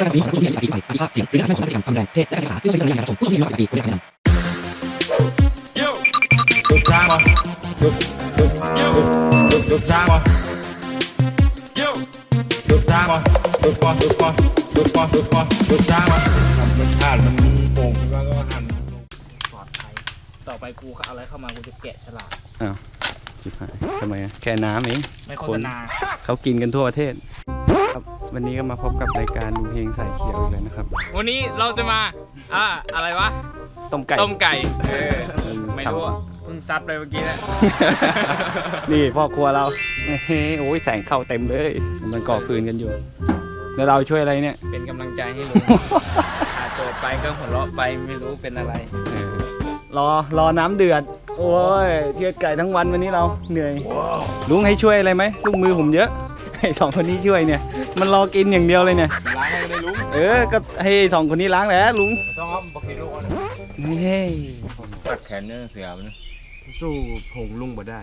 ประกอบนี้ของผู้ที่มีสติไปอภิภาพเสียงหรือการทำของพฤติกรรมความรุนแรงเพศและการศึกษาซึ่งใช้วิจารณญาณในการรับชมผู้ชมที่มีน้อยกว่า18ปีควรได้รับคำแนะนำ Yo. Good time, uh. Good, good, good, good, good time, uh. Yo. Good time, uh. Good one, good one, good one, good one, good time, uh. มันพลาดมันโป่งแล้วก็หันปลอดภัยต่อไปกูเอาอะไรเข้ามากูจะแกะฉลากชิบหายทำไมอะแค่น้ำเองไม่โฆษณาเขากินกันทั่วประเทศ ครับวันนี้ก็มาพบกับรายการดูเพลงสายเขียวอีกแล้วนะครับ วันนี้เราจะมาอ่าอะไรวะ ต้มไก่ ต้มไก่ เออเออไม่รู้อะเพิ่งซัดไปเมื่อกี้นะนี่พ่อครัวเราเฮ้โอ้ยแสงเข้าเต็มเลย มันก่อฟืนกันอยู่ แล้วเราช่วยอะไรเนี่ย เป็นกำลังใจให้ลุงอาโจทย์ไปก็หัวเราะไปไม่รู้เป็นอะไรเออรอรอน้ำเดือด โอ้ยเชือดไก่ทั้งวันวันนี้เราเหนื่อย ลุงให้ช่วยอะไรไหมลูกมือผมเยอะให้ สองคนนี้ช่วยเนี่ย มันรอกินอย่างเดียวเลยเนี่ย ล้างให้ได้ลุงเออ ก็ให้สองคนนี้ล้างแหละลุงต้องเอาบักกิโลนะนี่ตัดแขนเนี่ยเสียมันสู้ผงลุงบ่ได้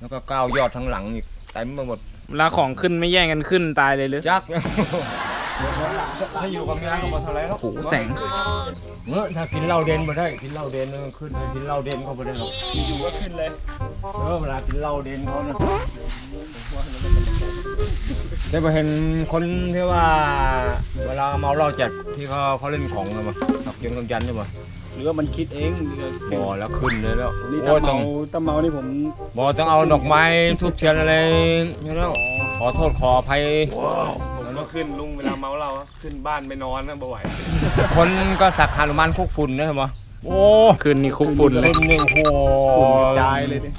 แล้วก็ก้าวยอดทั้งหลังอีกเต็มไปหมดเวลาของขึ้นไม่แย่งกันขึ้นตายเลยหรือจักถ้าอยู่กับเมียก็มาเท่าไรแล้วโอ้โหแสงเมื่อถ้ากินเหล้าเด่นมาได้กินเหล้าเด่นมันขึ้นถ้ากินเหล้าเด่นเขาไม่ได้หรอกอยู่ก็ขึ้นเลยเออเวลากินเหล้าเด่นเขานะ ได้มาเห็นคนที่ว่า เวลาเมาเหล้าจัดที่เขาเขาเล่นของกันมาตักเกียงกำยันใช่ไหมหรือว่ามันคิดเองบอแล้วขึ้นเลยแล้วนี่โอ้ตาต้อเมางตาเมานี่ผมบอต้องเอาดอกไม้ทุบเทียนอะไรนี่แล้วขอโทษขออภัยผมก็ขึ้นลุงเวลาเมาเราขึ้นบ้านไปนอนนะบ่ไหวคนก็สักฮานุมานคุกฝุ่นนะเห็นไหมโอ้ขึ้นนี่คุกฝุ่นเลยฝุ่นนี่โอ้โหจายเลยดิ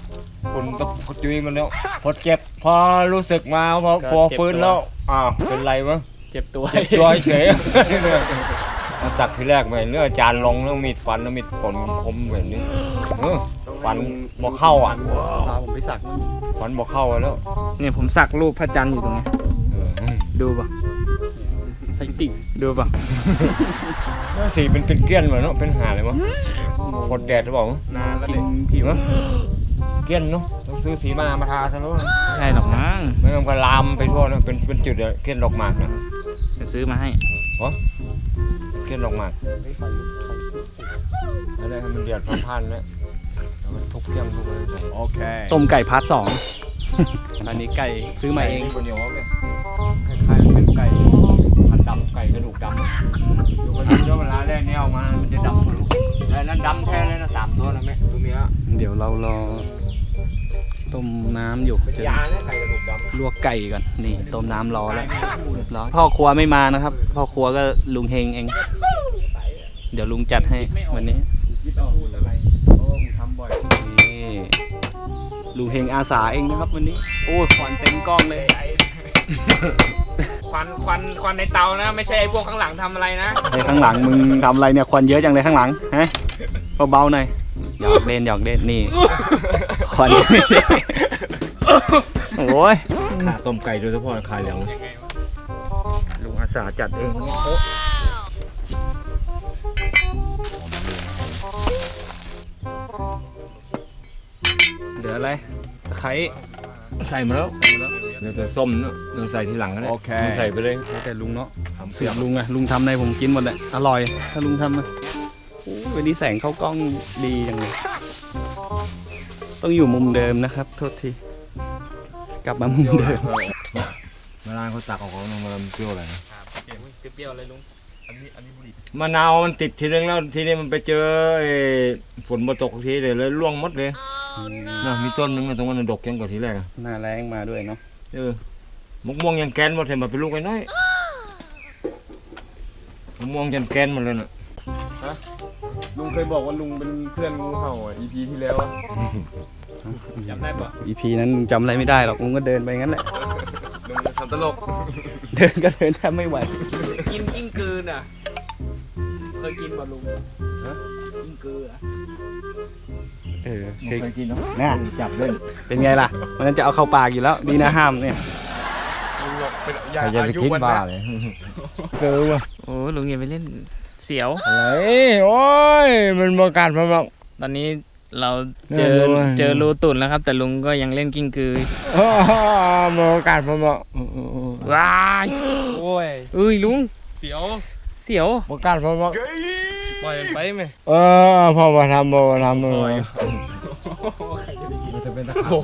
ฝุ่นตกจุยมันแล้ว พอเจ็บ พอรู้สึกมาพอพอฟื้นแล้ว อ้าว เป็นไรวะเจ็บตัวเจ็บตัวเฉยมาสักทีแรกไปเนื้อจานลงแล้วมีดฟันแล้วมีดฝนคมแบบนี้เออฟันบ่เข้าอะพาผมไปสักฟันบ่เข้าอะแล้ว เนี่ยผมสักรูปพระจันทร์อยู่ตรงนี้เออดูป่ะใส่ติ่งดูป่ะสีเป็นเป็นเกี้ยนเหมือนเนาะเป็นหาเลยมั้งกดแดดหรือเปล่านานแล้วกินผิว เนาะเกี้ยนเนาะต้องซื้อสีมามาทาซะแล้วใช่หรอกมั้งไม่งั้นก็ลามไปทั่วนะเป็นเป็นจุดอะเกี้ยนดอกหมากนะจะซื้อมาให้เกี้ยนดอกหมากอะไรให้มันเดือดพันๆนะแล้วก็ทุบเกี้ยงทุบอะไรใส่โอเคต้มไก่พาร์ทสอง อันนี้ไก่ซื้อมาเอง คนเดียวเนี่ยคล้ายๆเป็นไก่พันดำไก่กระดูกดำอยู่คนเดียวเวลาแรกเนี่ยเอามา มันจะดำหมดลูกแต่นั้นดำแท้เลยนะสามตัวนะแม่ตัวเมีย เดี๋ยวเรารอ ต้มน้ำอยู่เป็นจะยาเนี่ยไก่กระดูกดำลวกไก่ก่อนนี่ต้มน้ำรอแล้วเรียบร้อยพ่อครัวไม่มานะครับ พ่อครัวก็ลุงเฮงเอง เดี๋ยวลุงจัดให้วันนี้คิดเอาพูดอะไรเพราะว่าผมทำบ่อยนี่ลุงเฮงอาสาเองนะครับวันนี้ โอ้ยควันเต็มกล้องเลยควันควันควันในเตานะ ไม่ใช่ไอ้พวกข้างหลังทำอะไรนะไอ้ข้างหลังมึงทำอะไรเนี่ยควันเยอะจังเลยข้างหลังฮะเบาๆหน่อยหยอกเล่นหยอกเล่นนี่ ควันโอ้ยขาต้มไก่โดยเฉพาะขาเหลืองยังไงวะลุงอาสาจัดเองวันนี้โอ๊ะเหลืออะไรตะไคร้ใส่มาแล้วเดี๋ยวจะส้มเนาะเดี๋ยวใส่ทีหลังก็ได้โอเคใส่ไปเลยแล้วแต่ลุงเนาะทำเสืเสีอยงลุงอะลุงทำอะไรผมกินหมดแหละอร่อย ถ้าลุงทำนะโอ้ยวันนี้แสงเข้ากล้องดีจังเลย ต้องอยู่มุมเดิมนะครับ โทษที กลับมามุมเดิมเวลาเขาตักออกเขามันเปรี้ยวอะไรนะเปรี้ยวๆเลยลุงมะนาวมันติดทีนึงแล้วทีนี้มันไปเจอไอ้ฝนมาตกทีเดียวเลยร่วงหมดเลยนะมีต้นนึงนะตรงนั้นนะดกยังกว่าทีแรกอะหน้าแรงมาด้วยเนาะเออมะม่วงยังแกนหมดเห็นมาเป็นลูกไอ้น้อยมะม่วงยันแกนหมดเลยน่ะลุง เคยบอกว่าลุงเป็นเพื่อนงูเห่าอะ EP ที่แล้วอะจำได้ปะอีพีนั้นลุงจำอะไรไม่ได้หรอกลุงก็เดินไปงั้นแหละ ลุงทำตลก เดินก็เดินแทบไม่ไหว กินกิ้งกือน่ะ เคยกินป่ะลุงกิ้งกืออะเออไม่เคยกินเนาะน่ะจับเล่นเป็นไงล่ะ มันนั้นจะเอาเข้าปากอยู่แล้ว ดีนะห้ามเนี่ย ลุงบอกเป็นใคยารจะไปอายุกินวันบ้านะเลยเกินว่ะ โอ้ลุงอย่าไปเล่นเสียวอะไรโอ้ย มันมาการมาบอก ตอนนี้เราเจอน่าดูอะเจอรูตุ่นแล้วครับ แต่ลุงก็ยังเล่นกิ้งกือมาการมาบอกว้ายโอ้ยเอ้ยลุงเสียวเสียวบ่กล้าเพราะว่าปล่อยมันไปไหมเออพอมาทำบ่มาทำเลยมันจะเป็นตะขาบ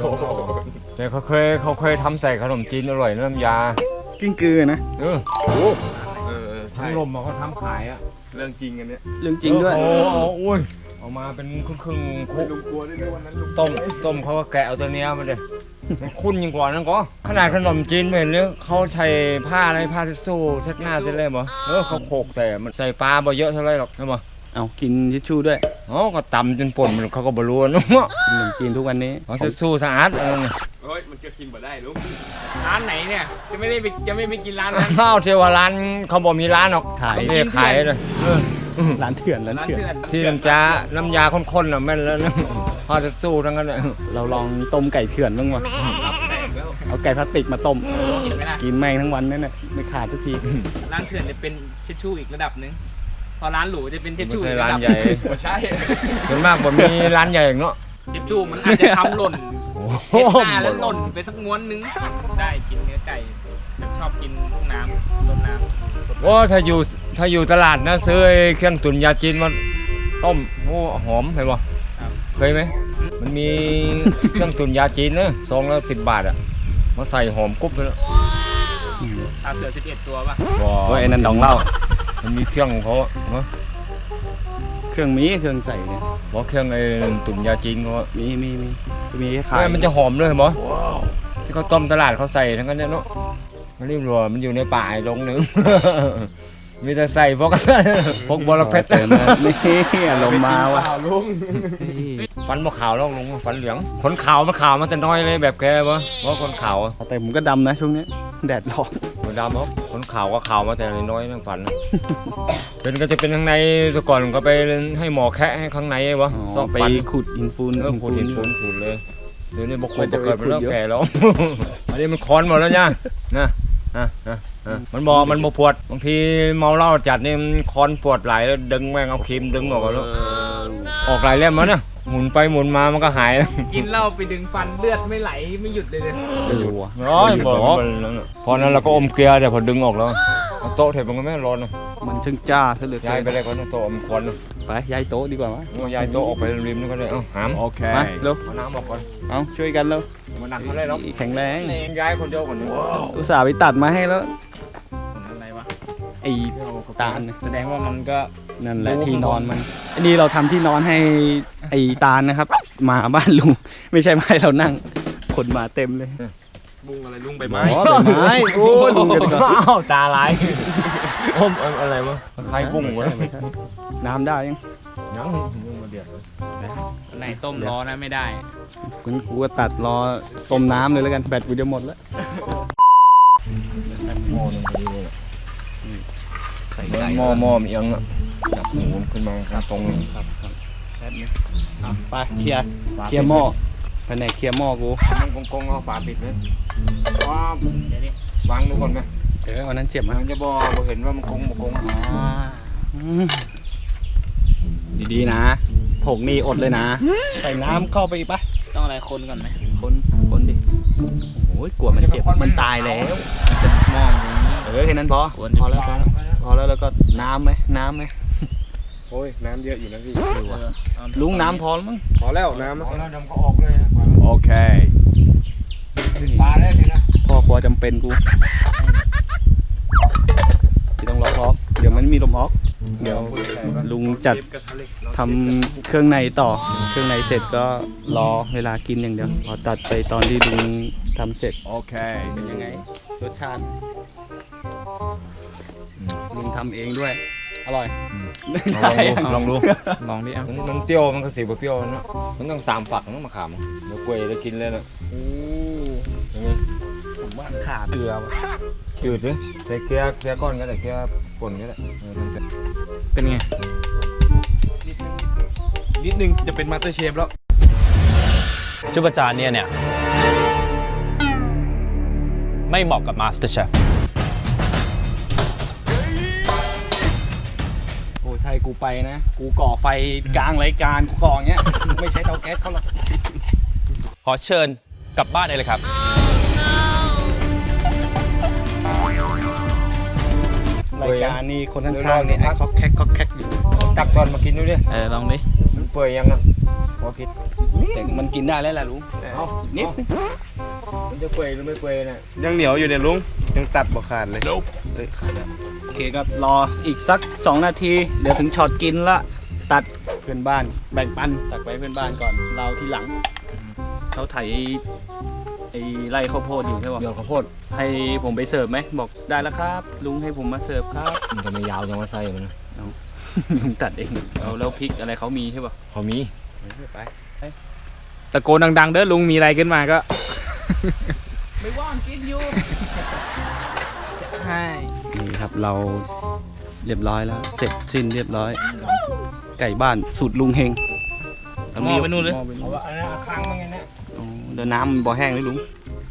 แต่เขาเคยเขาเคยทำใส่ขนมจีนอร่อยน้ำยากิ้งกือนะเออเออใช่ทั้งลมมาเขาทำขายอะ เรื่องจริงอันเนี้ยเรื่องจริงด้วย โอ้โหอุ้ยเอามาเป็นครึ่งครึ่งๆคุกลุงกลัวด้วยนะวันนั้นลุงต้มต้มเขาก็แกะเอาตัวเนี้ยมาเลยมันคุ้นยิ่งกว่านั้นก็ขนาดขนมจีนไม่เห็นเลยเขาใช้ผ้าอะไรผ้าทิชชู่เช็ดหน้าเช็ดเล็บเหรอเออเขาโขกใส่มันใส่ปลาบ่เยอะเท่าไรหรอกใช่ไหมเอากินทิชชู่ด้วย อ๋อก็ตำจนป่นมันเขาก็บรู้นะขนมจีนทุกวันนี้เขาทิชชู่สะอาดอะไรเนี่ยเฮ้ยมันจะกินบ่ได้ลุงร้านไหนเนี่ยจะไม่ได้ไปจะไม่ไปกินร้านนั้นข้าวเทวาร้านเขาบอกมีร้านหรอกขายไม่ได้ขายเลยร้านเถื่อนร้านร้านเถื่อนเถื่อนที่น้ำจาน้ำยาข้นๆน่ะแม่นแล้วนะข้าวทิชชู่ทั้งนั้นเลยเราลองต้มไก่เถื่อนบ้างวะเอาไก่พลาสติกมาต้มกินไหมล่ะกินแม่งทั้งวันนั่นน่ะไม่ขาดสักทีร้านเถื่อนจะเป็นเชชชู่อีกระดับหนึ่งพ อร้านหรูจะเป็นเชชไม่ชู่ใช่อีกร้าระนดับใหญ่ ไม่ใช่ส่วนมากผมมีร้านใหญ่อย่างเนาะเชชชู่มันอาจจะทำหล่นโอ้เช็ดหน้าแล้วหล่นไปสักม้วนนึงได้กินเนื้อไก่ชอบกินพวกน้ำซดน้ำโอ้ถ้าอยู่ถ้าอยู่ตลาดนะซื้อไอ้เครื่องตุ๋นยาจีนมาต้มโอ้หอมเห็นป่เคยไหมมันมีเครื่องตุ๋นยาจีนนะซองละสิบบาทอะมาใส่หอมกรุบเลยนะตาเสือ 11 ตัวป่ะว้าโอ้ยไอ้นั่นดองเหล้า มันมีเครื่องของเขาอะเนอะเครื่องมีเครื่องใส่เนี่ยบอกเครื่องไอ้ตุ๋นยาจีนเขาอะมีมีมีมีให้เอ้ขายยมันจะหอมเลยเห็นปะที่เขาต้มตลาดเขาใส่ทั้งนั้นเนี่ยเนาะมันรีบรัวมันอยู่ในป่าไอ้ลงหนึ่ง มีแต่ใส่พวก พวกบอระเพ็ดเติมมานี่อารมณ์มาว่ะเปล่ลุงฟันบ่ขาวแล้วลุงฟันเหลืองขนขาวมันขาวมันแต่น้อยเลยแบบแกวะเพราะคนขาวอะแต่ผมก็ดำนะช่วงนี้ แดดร้อนหัวดำเขา ขนขาวก็ขาวมาแต่น้อยๆนั่งฟันนะ เป็นก็จะเป็นข้างในแต่ก่อนก็ไปให้หมอแคะให้ข้างในวะอ๋ซออกไปฟันขุดหินปูนเออขูดหินปูนขูดเลยเดี๋ยวนี้บกขูดมันจะบกเกิดไปมันเริ่มขุดเยอะแก่แล้วอันนี้มันคอนหมดแล้วเนี่ยนะนะนะนะมันบอกมันบ่ปวดบางทีเมาเหล้าจัดนี่มันคอนปวดไหลายแล้วดึงแม่งเอาครีมดึงออกแล้วออกหลายเล่มแล้วเนี่ย หมุนไปหมุนมามันก็หายแล้วกินเหล้าไปดึงฟันเลือดไม่ไหลไม่หยุดเลยเลยไม่รู้อะร้อยไม่บอกบอกมันนั่นน่ะพอนั้นเราก็อมเกลือแต่พอดึงออกแล้วเอาโต๊ะเถอะมันก็ไม่ร้อนนะมันช่างจ้าซะเหลือเกิย้ายนไปได้ก่อนนะโต๊ะมันควันนะไปย้ายโต๊ะดีกว่ามั้ยเอาย้ายโต๊ะออกไปริมนี่ก็ได้เอาหามโอเคมาเร็วเอาน้ำออกก่อนเอาช่วยกันแล้วมาดักมาได้แล้วแข็งแรงย้ายคนเดียวก่อนนะอุตส่าห์ไปตัดมาให้แล้วอะไรวะ ไอ้ตาลน่ะแสดงว่ามันก็นั่นแหละที่นอนมันอันนี้เราทำที่นอนให้ไอ้ตาลนะครับ มาบ้านลุงไม่ใช่มาให้เรานั่งคนมาเต็มเลยลุงอะไรลุงใบอ๋ไม้อใบไม้โอ้ยลุงจะก่อนอ้าวตาลายอมอะไรวะใครบุ้งวะไม่ใช่น้ำได้ยังยังบุ้งมาเดือดไหนต้มร้อนะไม่ได้กูกูก็ตัดรอต้มน้ำเลยแล้วกันแบตกูจะหมดแล้ว ใส่เหมือนไก่หม้อหม้อมันเอียงอะจับหมูขึ้นมาครับตรงนี้ครับครับแป๊บนึงอะไปเคลียร์เคลียร์หม้อไปไหนเคลียร์หม้อกูมันกงๆเอาฝาปิดเลยว้าวเดี๋ยวนี้วางดูก่อนไหมเออวันนั้นเจ็บมัมั้ยนจะบอกบ่เห็นว่ามันกงบ่กงดีๆนะผงนี่อดเลยนะ ใส่น้ำเข้าไปอีกปะต้องอะไรคนก่อนไหมคนคนดิโอ้ยกลัวมันเจ็บมันตายแล้วจะมอง อย่างนี้เออแค่นั้นพอควรพอแล้วพอแล้วพอแล้วแล้วก็น้ำไหมน้ำไหมโอ้ยน้ำเยอะอยู่นะพี่ลุงน้ำพอแล้วมั้งพอแล้วน้ำพอแล้วดำก็ออกเลยนะโอเคปลาได้เลยนะพ่อครัวจำเป็นกูที่ต้องล็อกล็อกเดี๋ยวมันมีลมออก เดี๋ยวลุงจัดทำเครื่องในต่อ เครื่องในเสร็จก็รอเวลากินอย่างเดียวพอตัดไปตอนที่ลุงทำเสร็จโอเคเป็นยังไงรสชาติ ลุงทำเองด้วย อร่อย ลองดูลองดูลองดิอะมันมันเปรี้ยวมันก็สีบ่เปรี้ยวนะมันต้องสามฝักนะมะขามเดี๋ยวกล้วยได้กินเลยนะยังไงผมว่าขาดเกลือว่ะจืดเลยใส่เกลือเกลือก้อนก็ได้เกลือป่นก็ได้เออมันจะเป็นไง นิดนึงจะเป็น MasterChef แล้วชุปจานเนี่ยเนี่ย ไม่เหมาะกับ Master Chef โอ้ยไทยกูไปนะ กูก่อไฟกลางรายการกูก่ออย่างเงี้ยกูไม่ใช้เตาแก๊สเขาหรอกขอเชิญกลับบ้านได้เลยครับรรายการนี่คนข้างๆนี่ไอ้คอกแคกคอกแคกอยู่ตักตอนมากินดูดิเออลองดิมันเปื่อยยังอะพอคิดแต่มันกินได้แล้วแหละลุงเอานิดนึงมันจะเปื่อยหรือไม่เปื่อยน่ะยังเหนียวอยู่เนี่ยลุงยังตัดบ่ขาดเลยเอ้ยขาดแล้วโอ เคครับรออีกสัก 2 นาที เดี๋ยวถึงช็อตกินละ ตัดเพื่อนบ้าน แบ่งปันตัดไปเพื่อนบ้านก่อน เราทีหลัง เขาไถไอ้ไร่ข้าวโพดอยู่ใช่ป่ะเดี๋ยวข้าวโพดให้ผมไปเสิร์ฟไหมบอกได้แล้วครับ ลุงให้ผมมาเสิร์ฟครับมันจะไม่ยาวจังว่าใส่มันลุงตัดเองแล้วแล้วพริกอะไรเขามีใช่ป่ะพอมีไปตะโกนดัง ๆ เด้อลุงมีอะไรขึ้นมาก็ ไม่ว่างกินอยู่ ใช่ นี่ครับเราเรียบร้อยแล้ว เสร็จสิ้นเรียบร้อย ไก่บ้านสูตรลุงเฮงเอาหม้อไปนู่นเลยหม้อไปเอาว่าอันนั้นเอาค้างมั้งไงเนี่ยอ๋อเดี๋ยวน้ำมันบ่อแห้งเลยลุง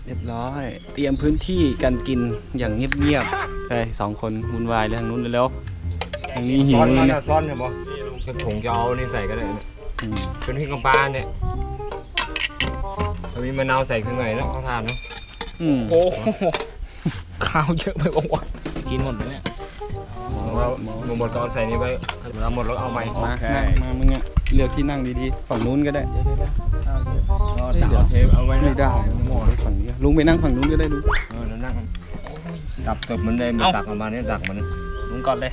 เรียบร้อย เตรียมพื้นที่การกินอย่างเงียบๆไปสองคนวุ่นวายเลยทางนู้นเร็วๆทางนี้หิซ้วอนเลมัยนเนี่ยน่ะซ้อนใช่ปะกระถงจะเอานี่ใส่ก็ได้นะอืมเป็นพริกน้ำปลาเนี่ยถ้ามีมะนาวใส่ข้างในแล้วเขาทานเนาะอืมโอ้โหข้าวเยอะไปวะ กินหมดไหมเนี่ยว่าหมดก็เอาใส่นี่ไปเวลาหมดแล้วเอาใหม่มานั่งมามึงอะเลือกที่นั่งดีๆ ฝั่งนู้นก็ได้เดี๋ยวเทปเอาไว้ไม่ได้หมอฝั่งนี้ลุงไปนั่งฝั่งนู้นก็ได้ลุงเออแล้วนั่งตักตบมันได้มันตักออกมาเนี่ยตักมันลุงก่อนเลย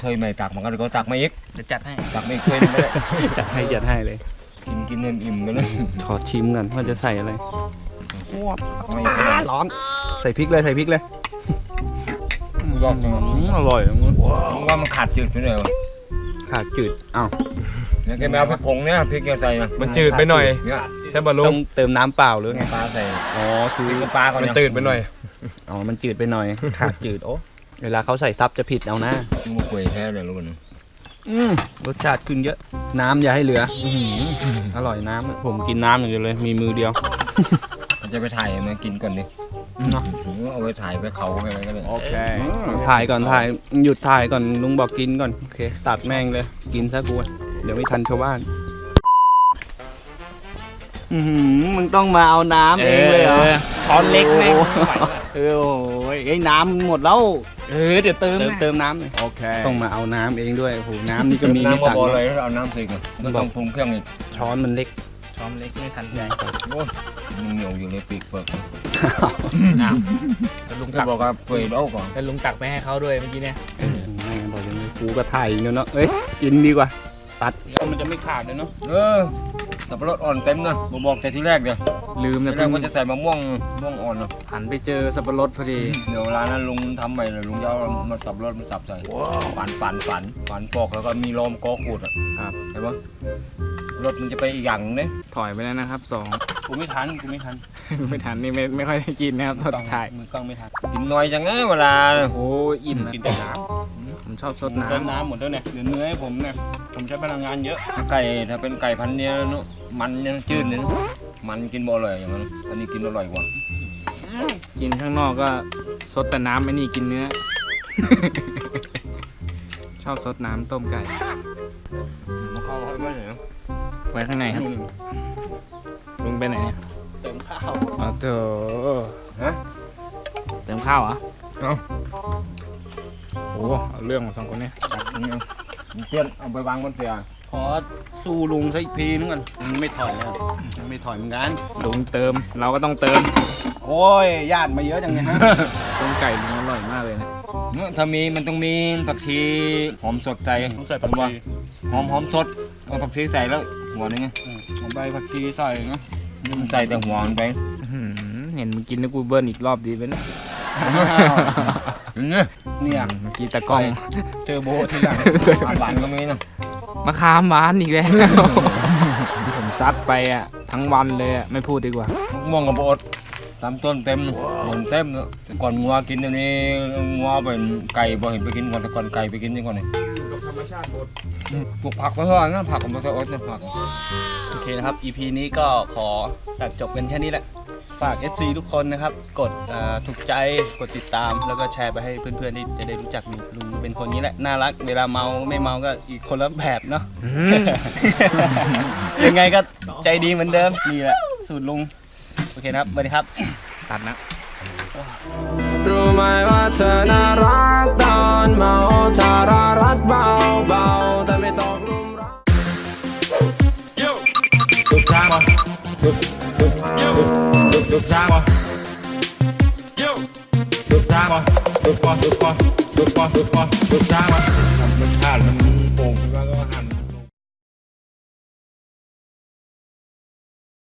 เทยไม่ตักมันก็เดี๋ยวก็ตักมาอีกเดี๋ยวจัดให้ตักไม่เคยไม่ได้จัดให้จัดให้เลย กินกินให้อิ่มกันเลยขอชิมกันว่าจะใส่อะไรตักไม่ก็ได้ร้อนใส่พริกเลยใส่พริกเลย ยอดจังอืมอร่อยอะมึงมึงว่ามันขาดจืดไปหน่อยวะขาดจืดอ้าวเนี่ยแกไม่เอาพริกผงเนี่ยพริกแกใส่นะมันจืดไปหน่อยเนี่ยใช่ป่ะลุต้องงเติมน้ำเปล่าหรือไงปลาใส่อ๋อคือพริกน้ำปลาก่อนมันยังตื่นไปหน่อยอ๋อมันจืดไปหน่อย ขาดจืดโอ้เวลาเขาใส่ซับจะผิดเอานะมึงมาคุยแท้เลยลูกนะอืมรสชาติขึ้นเยอะ น้ำอย่าให้เหลืออื้อหืออร่อยน้ำอะผมกินน้ำอย่างเดียวเลย มีมือเดียว มันจะไปถ่ายมากินก่อนดิ เนาะเอาไปถ่ายไปเขาอะไรก็ได้โอเคถ่ายก่อนถ่ายหยุดถ่ายก่อนลุงบอกกินก่อนโอเคตัดแม่งเลยกินซะกูเดี๋ยวไม่ทันชาวบ้านอือหือมึงต้องมาเอาน้ำเองเลยเหรอช้อนเล็กแม่งเออโอ้ยไอ้ยน้ำหมดแล้วเออเดี๋ยวเติมเติมนะเติมน้ำหน่อยโอเคต้องมาเอาน้ำเองด้วยโอ้โหน้ำนี่ก็มีไม่น้ำมาต่างบอกันเลยเอาน้ำใส่ก่อนมันต้องปรุงเครื่องอีกช้อนมันเล็กช้อนเล็กไม่ทันใจโอ้ยมันเหนียวอยู่ในปีกเปลือก อ้าวแล้วลุงจะตักบอกว่าเปื่อยแล้วก่อนแล้วลุงตักไปให้เขาด้วยเมื่อกี้เนี่ยแม่งบอกอย่างนี้กูก็ถ่ายอีกแล้วเนาะเอ้ยกินดีกว่า ตัดแล้วมันจะไม่ขาดเลยเนาะเออสับปะรดอ่อนเต็มนะผมบอกแต่ที่แรกเดียวลืมที่นะแรกว่าจะใส่มะม่วงม่วงอ่อนเนาะหันไปเจอสับปะรดพอดีเดี๋ยวเวลานั้นลุงทำใหม่เลยลุงจะเอามาสับรถมาสับใส่ฝันฝันฝันฝันปอกแล้วก็มีลมกอขูดอะครับเห็นปะรถมันจะไปอีกอย่างหนึงเนี่ยถอยไปแล้วนะครับสอง กูไม่ทันกูไม่ทันไม่ทันนี่ไม่ไม่ค่อยได้กินนะครับตอนถ่ายมือกล้องไม่ทันกินน้อยจังไงเวลาโอ้อิ่มนะกินแต่น้ผมชอบซดำน้เติมน้ำหมดแล้วเนี่ยเหลือเนื้อให้ผมเนี่ยผมใช้พลังงานเยอะถ้าไก่ถ้าเป็นไก่พันธุ์เนี้ยเนอะมันยังจืดเนี่ยนะมันกินบ่อร่อยอย่างนั้นอันนี้กินอร่อยกว่าำกินข้างนอกก็ซดแต่น้ำไม่นี่กินเนื้อ ชอบซดน้ำต้มไก่มาเข้าให้บ้านไหนอยไว้ข้างในครับลุง ไปไหนเนี่ยเติมข้าวอ๋อเถอฮะเติมข้าวเหรอเอ้าโอ้เอาเรื่องของสองคนเนี่ยตักนี่เอาเพื่อนเอาไปวางบนเตียงขอสู้ลุงสักอีกทีนึงก่อนมันไม่ถอยแล้วมันไม่ถอยเหมือนกันลุงเติมเราก็ต้องเติม โอ้ยญาติมาเยอะจังเลยฮะต้มไก่ลุงอร่อยมากเลยนะเนอะถ้ามีมันต้องมีผักชีหอมสดใส่ต้องใส่ผักชีหอมหอมสดเอาผักชีใส่แล้วหัวนึงไงเอาใบผักชีใส่นะ นี่มันใส่แต่หัวมันไปอื้อหือเห็นมึงกินแล้วกูเบิ้ลอีกรอบดีไหมเนี่ยอย่างเงี้ยเนี่ยเมื่อกี้ตะกล้องเทอร์โบทีหลังหวานก็มีนะมะขามหวานอีกแล้วผมซัดไปอะทั้งวันเลยอะไม่พูดดีกว่ามะม่วงกับโอดตามต้นเต็มหล่นเต็มเนอะแต่ก่อนงัวกินเดี๋ยวนี้งัวเป็นไก่บ่เห็นไปกินก่อนแต่ก่อนไก่ไปกินนี่ก่อนนี่ ปลูกผักไว้ก่อนนะผักของมันจะอดเนี่ยผักโอเคนะครับ EP นี้ก็ขอตัดจบกันแค่นี้แหละ ฝาก FC ทุกคนนะครับ กดเอ่อถูกใจ กดติดตาม แล้วก็แชร์ไปให้เพื่อนๆที่จะได้รู้จักลุงลุงเป็นคนนี้แหละ น่ารัก เวลาเมาไม่เมาก็อีกคนละแบบเนาะ ยังไงก็ใจดีเหมือนเดิม นี่แหละ สูตรลุง โอเคนะครับสวัสดีครับ ตัดนะ รู้ไหมว่าเธอน่ารักตอนเมาทารารัดเบาเบาๆแต่ไม่ตกหลุมรัก Yo. Good time. uh. Good, good, Yo. Good, good time. uh. Yo. Good time. uh. Good fun, good fun, good fun, good fun, good time. uh.